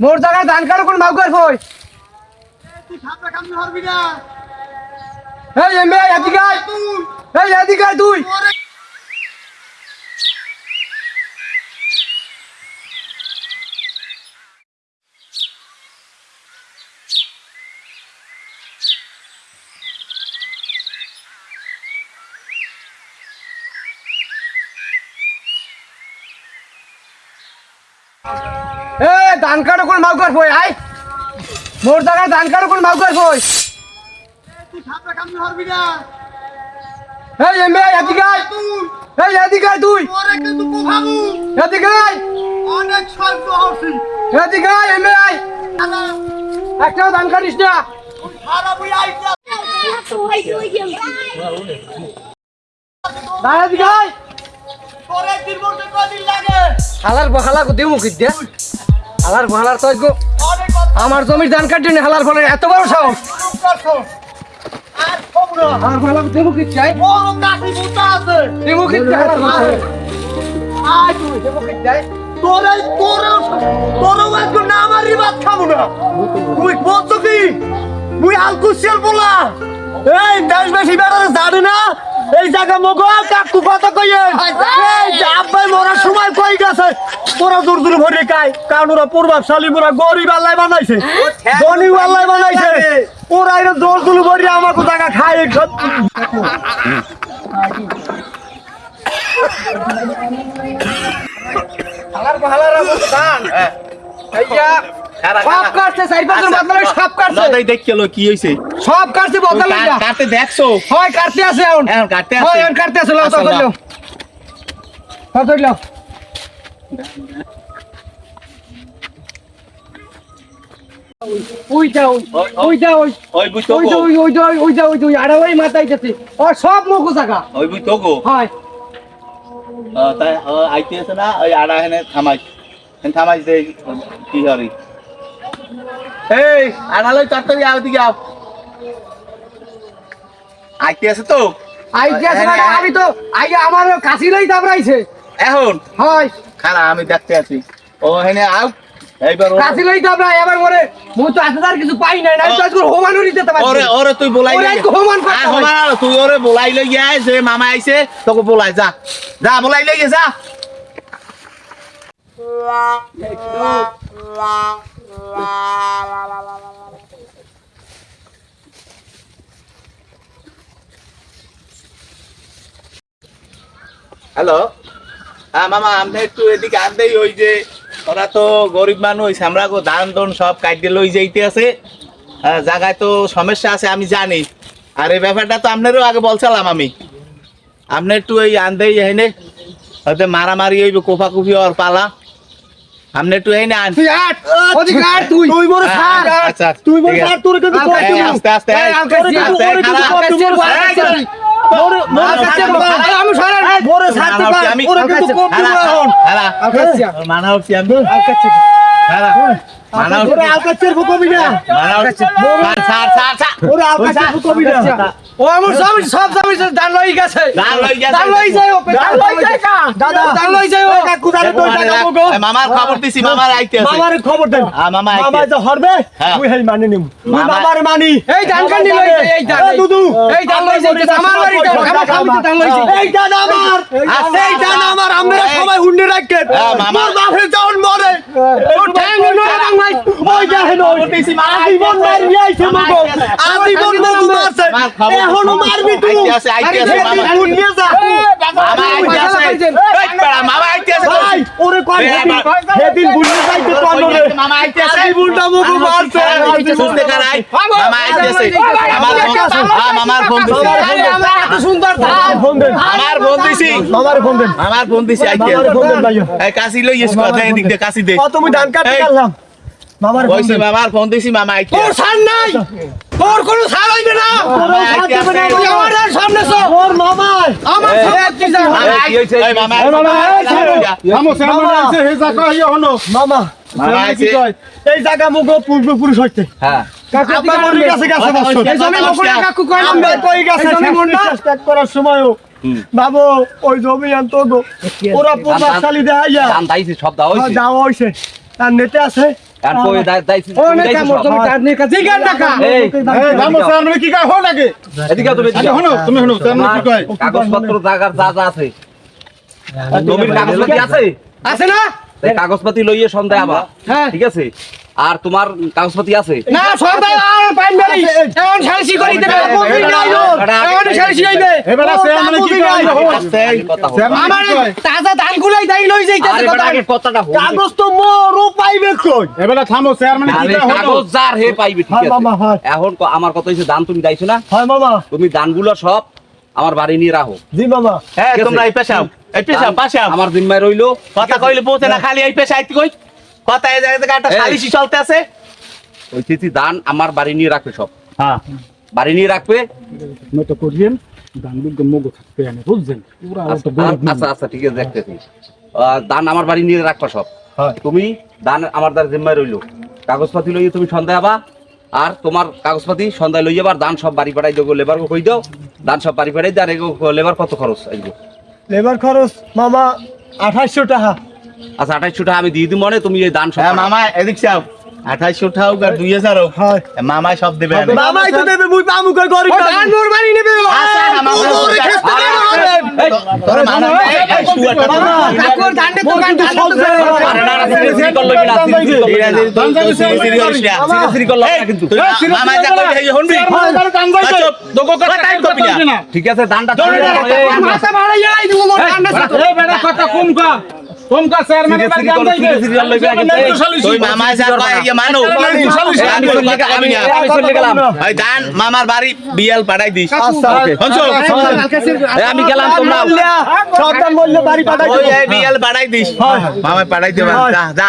মোর জায়গায় ধান কাটো কোন ভাগ করবই এই এমবে এদিকে আয় এই এদিকে আয় তুই এ ধান কাটো কোন ভাগ করবই আয় মোর জায়গায় ধান কাটো কোন ভাগ করবই এই এমবে এদিকে আয় এই এদিকে আয় তুই এদিকে আয় এদিকে আয় এমবে আয় একটাও ধান কাটিস না দাঁড়া এদিকে আয় হালার বহালা গো দিও মুখি দে হালার বহালার তো আমার জমির ধান কাটি নি, হালার ফলে এত বড় সাহস। হালার গো দিও মুখি চাই? হালার তুই বলছো কি তুই আলকুশিয়াল বলা। এই দেশ বেশি বেড়ারে জানি এই জায়গা মগো কাকু কথা কইয়ে এই যে আব্বাই মরার সময় কই গেছে? তোরা দূর দূর ভরে কাই কারণ ওরা পূর্বাবশালী মোরা গরিব আল্লাহ বানাইছে। ধনী আল্লাহ বানাইছে। ওরা এর দোল দুল ভরে আমাকে জায়গা খায়। সব হালার ধান এইয়া সব কাটছে চার পাঁচজন বদলে সব কাটছে। নদাই দেখল কি হইছে? সব কাটছে বদলে কাটতে দেখছ? হয় কাটতে আছে এখন। এখন কাটতে হয় এখন কাটতে আছে লাও আচ্ছা, তো লাও। ধরলো ধরলো। ওই যা ওই ওই, ওই। ওই যা ওই ওই বুই ওই যা ওই ওই যা ওই যা ওই যা ওই মাথায় যাচ্ছে ও সব মুখ জায়গা ওই বুই তো গো। হয়। তাই আইতে আছে না ওই আড়া হেনে থামাই। থামাই কি হরি? এই আনালই তাড়াতাড়ি আও দিকে আও আইতে আছে তো? আই গেছে হ্যাঁ, মানে হ্যাঁ। আমি তো আই আমার কাশি লই দাবড়াইছে। এখন? হয়। খারা আমি দেখতে আছি। ও হেনে আও। এইবার কাশি লই দাবড়াই এবার মরে মুই তো আজ কিছু পাই নাই না তো আজকে হোমানো দিতে পারছি ওরে ওরে তুই বলাই ওরে হোমান করতে হোমান তুই ওরে বলাই লই আয় যে মামা আইছে তোকে বলাই যা। যা বলাই লই যা। হ্যালো। হ্যাঁ মামা আমি একটু এদিকে আনতেই ওই যে ওরা তো গরিব মানুষ, আমরা দন সব কাটিয়ে লই যাইতে আছে। হ্যাঁ জায়গায় তো সমস্যা আছে, আমি জানি। আর এই ব্যাপারটা তো আপনারও আগে বলছিলাম আমি। আপনি একটু ওই আনতেই এনে হয়তো মারামারি হইবে কোফা কুফি ওর পালা। আপনি একটু এই না তুই আট ওদিকে আট তুই তুই বড় হ্যাঁ, থাক আচ্ছা তুই মরে ঠিক আছে। থাক তোর কিন্তু আল আস্তে আস্তে আস্তে আস্তে আস্তে আস্তে আস্তে আস্তে আস্তে আস্তে আস্তে, ওরে কিন্তু খারাপ। কর দেবো, আল কাছে, আল কাছে। মরে মরে আল কাছে, থাকতে পার। আমি সরেন মরে তুমি থাকতে মানা পার। হচ্ছি আমি। ওরে আল কিন্তু কাছে, কর দেবো হারা, এখন। হারা। আল কাছে ওর মানা হচ্ছি আমি আল কাছে হারা। মানা হচ্ছি। ওরে আল কাছের কবি না মানা হচ্ছি। ছাড়, ছাড়, ছাড়। ওরে আল ওই কাছের কবি না ও আমার সব সব দামি দান লই গেছে। দান লই গেছে। দান লই যায় ও দান লই যায় কা। দাদা। দান লই যায় ও। কাকু তোর মানে টাকা মগো। মামার খবর দিছি মামার আইতে আছে। মামারে খবর দেন। হ্যাঁ, মামা আইতে। মামা যে হরবে হ্যাঁ। তুই হেই মানি নিম। তুই মামা- মামারে মানি। এই দান কান্দি লই যায় এই দান দুদু। এই দান লই যায়। আমার বাড়ি দান আমার স্বামী দান লই যায়। এই দান আমার আছে, এই দান আমার আমরা সবাই হুন্ডে রাখেন। তোর বাপে যখন মরে ঠ্যাং বাং ভাই ওই দেখেন ওই দিছি, মামা আজীবন মারবি আইছে মগো আজীবন মগো মারছে। এখনও মারবি তুই। আইতে আছে, আইতে আছে, মামা। নিয়ে যা। মামা আইতে আছে। এই পাড়া, মামা আইতে আছে। ভাই ওরে কোন এই সেদিন আমার- সেদিন বুঝতে পাইতে কোন রে মামা মারছে কারাই মামা আমার ফোন হ্যাঁ মামার ফোন দিছি আরে এত সুন্দর ধান ফোন দেন আমার ফোন দিছি মামারে ফোন দেন আমার ফোন দিছি আইতে ফোন দেন ভাইয়া এই কাশি লই এসে কথা এদিক দিয়ে কাশি দে ও তুমি ধান কাটতে গেলাম মামারে ফোন ওইসি মামার ফোন দিছি মামা আইতে তোর সার নাই তোর কোনো সার হইবে না তুই আমার সামনে সামনে যা মামা এই ইয়ে এই জায়গা মুগো পূর্বপুরুষ হইতে। হ্যাঁ। করার সময়ও বাবু ওই জমি আনতো ওরা সব তার নেটে আছে। আচ্ছা কাগজপত্র জাগার যা যা আছে। আছে? আছে না? কাগজপাতি লইয়ে সন্ধ্যায় আবার হ্যাঁ। ঠিক আছে? আর তোমার কাগজপাতি আছে? না আর বাড়ি এখন করি দেবে হইবে। এবার আছে। আমার কি কয় তাজা ধান দাই লই যাইতাছে কথা আগে কথাটা হোক কাগজ তো মোরও পাইবে কই? এবার থামো চেয়ারম্যান কি আরে কাগজ যার হে পাইবে ঠিক আছে। এখন আমার কথা হচ্ছে দান তুমি দাইছো না? হয় মামা তুমি দানগুলো সব আমার বাড়ি নিয়ে রাখো। জি মামা হ্যাঁ। তোমরা এই পেশাও এই পাশে আও। আমার জিম্মায় রইল। কথা কইলে পৌঁছে না খালি এই পেশা আইতে কই? কথা এই জায়গা থেকে একটা। সালিশি চলতে আছে। ওই তিথি দান আমার বাড়ি নিয়ে রাখবে সব। হ্যাঁ। বাড়ি নিয়ে রাখবে। মতো করিয়েন গানগুলো মগো থাকবে না বুঝছেন? আচ্ছা আচ্ছা, আচ্ছা ঠিক আছে দেখতেছি। দান আমার বাড়ি নিয়ে রাখবা সব। তুমি দান আমার দ্বার জিম্মায় রইল। কাগজপাতি লইয়ে তুমি সন্ধ্যায় আবা। আর তোমার কাগজপাতি সন্ধ্যায় লইয়ে আবার দান সব বাড়ি পাঠাই দেবো লেবার কই দাও। দান সব বাড়ি পাঠাই দাও আর লেবার কত খরচ আসবে লেবার খরচ মামা আঠাইশো টাকা আচ্ছা আঠাইশো টাকা আমি দিয়ে দিই মনে তুমি এই দান সব হ্যাঁ। মামা এদিক চাও আঠাইশো টাকা আর দুই হাজার হোক হয় মামা সব দেবে মামাই তো দেবে মুই পামু কই গরিব দান মোর বাড়ি নেবে। আচ্ছা, মামা, আচ্ছা, দেবে, তোর মামা এই, মামা তো গান ঠিক আছে, দানটা কথা কম কা কম কা চেয়ারম্যান সিরি এবার সিরি গান। এই, তুই মামা যা কয় ইয়া মানো। আমি গেলাম, আমি আমি চলে গেলাম ওই দান মামার বাড়ি বিয়াল পাঠাই দিস আচ্ছা শুনছো? আমি গেলাম তোমরা সন্তান বললে বাড়ি পাঠাই ওই বিএল বিয়াল পাঠাই দিস মামা পাঠাই দে যা যা